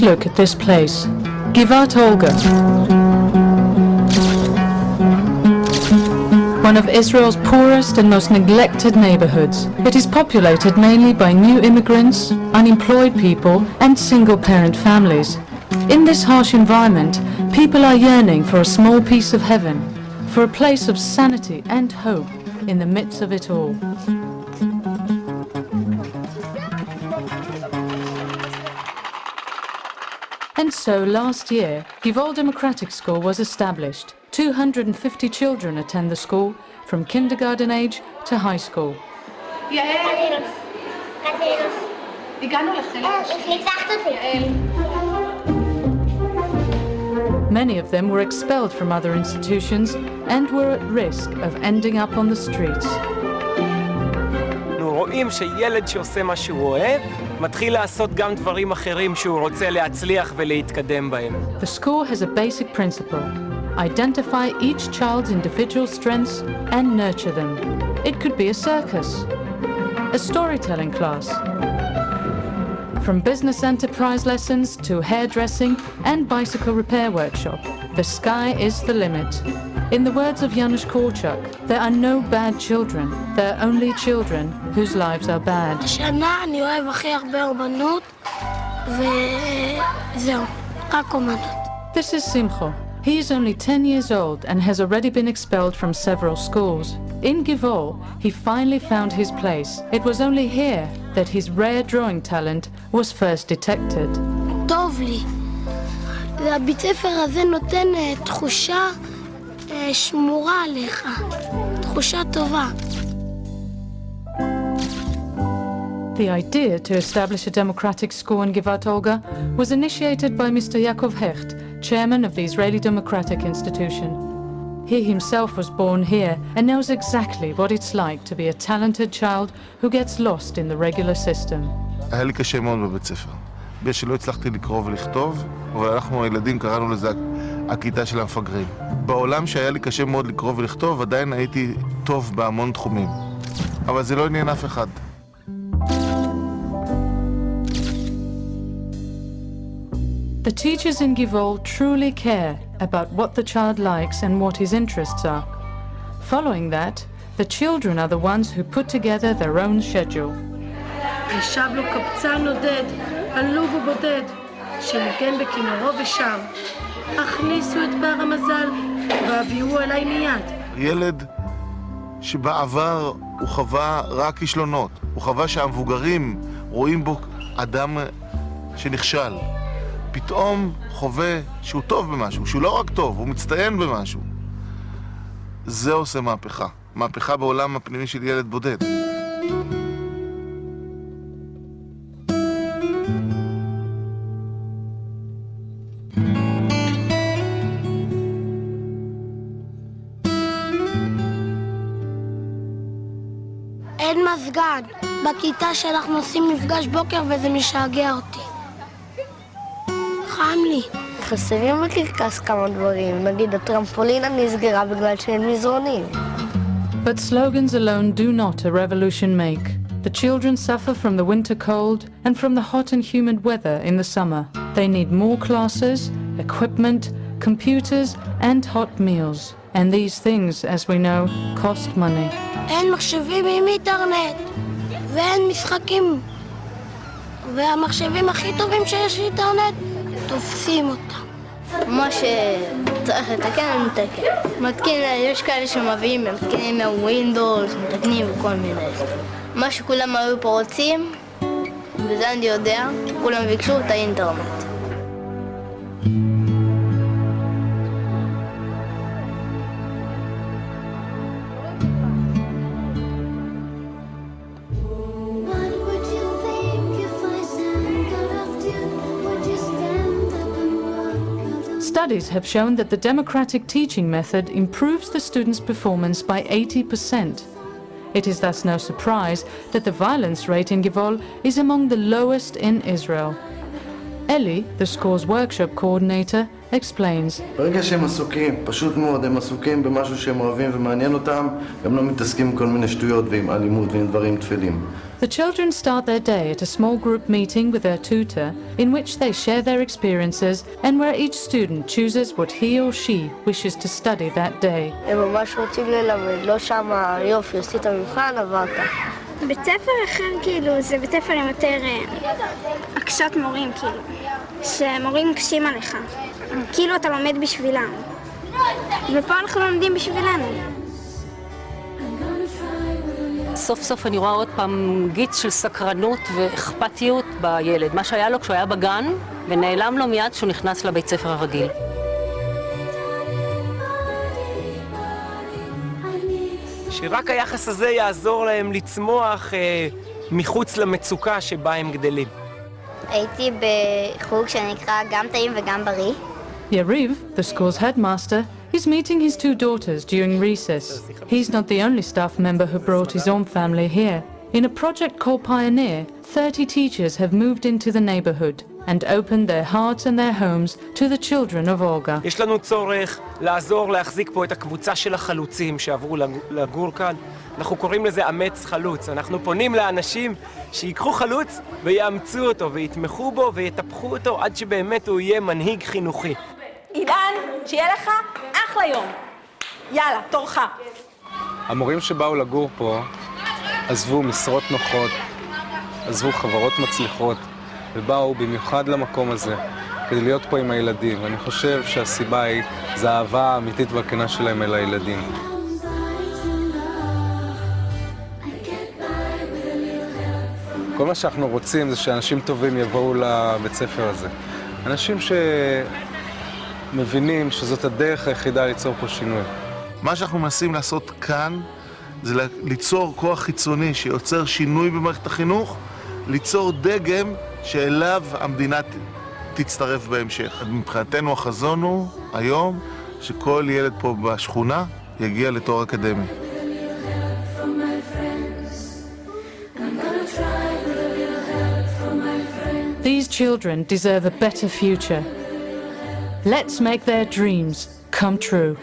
look at this place, Givat Olga. One of Israel's poorest and most neglected neighborhoods. It is populated mainly by new immigrants, unemployed people and single-parent families. In this harsh environment, people are yearning for a small piece of heaven, for a place of sanity and hope in the midst of it all. And so last year, Givol Democratic School was established. 250 children attend the school, from kindergarten age to high school. יעל, הגענו לחלק ניצחת אותי. Many of them were expelled from other institutions and were at risk of ending up on the streets. אנחנו רואים שילד שעושה מה שהוא אוהב, מתחיל לעשות גם דברים אחרים שהוא רוצה להצליח ולהתקדם בהם. The school has a basic principle. Identify each child's individual strengths and nurture them. It could be a circus, a storytelling class, from business enterprise lessons to hairdressing and bicycle repair workshop. The sky is the limit. In the words of Janusz Korczak, there are no bad children. There are only children whose lives are bad. השנה אני אוהב הכי הרבה אומנות, וזהו, רק אומנות. This is Simcho. He is only 10 years old and has already been expelled from several schools. In Givol, he finally found his place. It was only here that his rare drawing talent was first detected. טוב לי. והבית ספר הזה נותן אה, תחושה אה, שמורה עליך. תחושה טובה. The idea to establish a democratic school in Givat Olga was initiated by Mr. Yaakov Hecht, chairman of the Israeli Democratic Institution. He himself was born here and knows exactly what it's like to be a talented child who gets lost in the regular system. היה לי קשה מאוד בבית ספר. בגלל שלא הצלחתי לקרוא ולכתוב, אבל אנחנו הילדים קראנו לזה הכיתה של המפגרים. בעולם שהיה לי קשה מאוד לקרוא ולכתוב, עדיין הייתי טוב בהמון תחומים. אבל זה לא עניין אף אחד. The teachers in Givol truly care about what the child likes and what his interests are. Following that, the children are the ones who put together their own schedule. ישב לו קבצן נודד, עלוב ובודד, שניגן בכינורו ושר. הכניסו את בר המזל, והביאוהו אליי מיד. ילד שבעבר הוא חווה רק כישלונות, הוא חווה שהמבוגרים רואים בו אדם שנכשל. פתאום חווה שהוא טוב במשהו, שהוא לא רק טוב, הוא מצטיין במשהו. זה עושה מהפכה. מהפכה בעולם הפנימי של ילד בודד. אין מזגן. בכיתה שאנחנו עושים מפגש בוקר וזה משגע אותי. חם לי. חסרים בקרקס כמה דברים, נגיד הטרמפולינה נסגרה בגלל שאין מזרונים. But slogans alone do not a revolution make. The children suffer from the winter cold and from the hot and humid weather in the summer. They need more classes, equipment, computers and hot meals. And these things, as we know, cost money. אין מחשבים עם אינטרנט, ואין משחקים. והמחשבים הכי טובים שיש אינטרנט, תופסים אותם. מה שצריך לתקן, מתקן. מתקין, יש כאלה שמביאים, מתקינים מהווינדוס, מתקנים וכל מיני. מה שכולם היו פה רוצים, וזה אני יודע, כולם ביקשו את האינטרנט. Studies have shown that the democratic teaching method improves the students' performance by 80%. It is thus no surprise that the violence rate in Givol is among the lowest in Israel. Eli, the school's workshop coordinator, explains. ברגע שהם עסוקים, פשוט מאוד, הם עסוקים במשהו שהם אוהבים ומעניין אותם, הם לא מתעסקים עם כל מיני שטויות ועם אלימות ועם דברים טפלים. The children start their day at a small group meeting with their tutor in which they share their experiences and where each student chooses what he or she wishes to study that day. הם ממש רוצים ללמד, לא שמה יופי, עשית מבחן, עברת. בית ספר אחר כאילו זה בית ספר עם יותר אה, הקשות מורים כאילו, שמורים מקשים עליך, כאילו אתה לומד בשבילם, ופה אנחנו לומדים בשבילנו. סוף סוף אני רואה עוד פעם גיץ של סקרנות ואכפתיות בילד, מה שהיה לו כשהוא היה בגן, ונעלם לו מיד כשהוא נכנס לבית ספר הרגיל. שרק היחס הזה יעזור להם לצמוח אה, מחוץ למצוקה שבה הם גדלים. הייתי בחוג שנקרא גם טעים וגם בריא. Yariv, the school's headmaster, is meeting his two daughters during recess. He's not the only staff member who brought his own family here. In a project called Pioneer, 30 teachers have moved into the neighborhood and opened their hearts and their homes to the children of Olga. יש לנו צורך לעזור להחזיק פה את הקבוצה של החלוצים שעברו לג- לגור כאן. אנחנו קוראים לזה אמץ חלוץ. אנחנו פונים לאנשים שיקחו חלוץ ויאמצו אותו ויתמכו בו ויטפחו אותו עד שבאמת הוא יהיה מנהיג חינוכי. שיהיה לך אחלה יום. יאללה, תורך. המורים שבאו לגור פה עזבו משרות נוחות, עזבו חברות מצליחות, ובאו במיוחד למקום הזה כדי להיות פה עם הילדים. ואני חושב שהסיבה היא, זה האהבה האמיתית והכנה שלהם אל הילדים. כל מה שאנחנו רוצים זה שאנשים טובים יבואו לבית ספר הזה. אנשים שמבינים שזאת הדרך היחידה ליצור פה שינוי. מה שאנחנו מנסים לעשות כאן זה ליצור כוח חיצוני שיוצר שינוי במערכת החינוך, ליצור דגם שאליו המדינה תצטרף בהמשך. מבחינתנו החזון הוא היום שכל ילד פה בשכונה יגיע לתואר אקדמי. These children deserve a better future. Let's make their dreams come true.